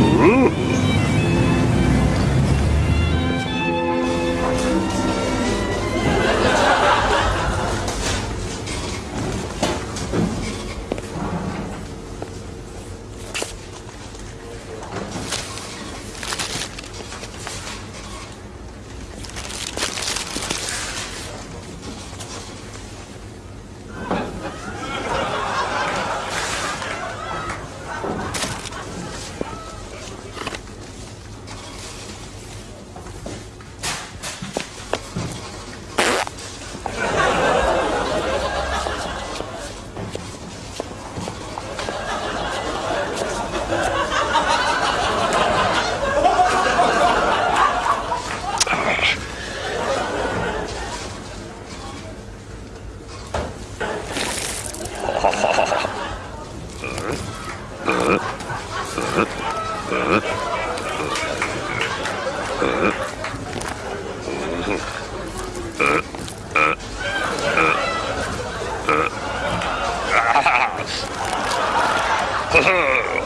Ooh. 허허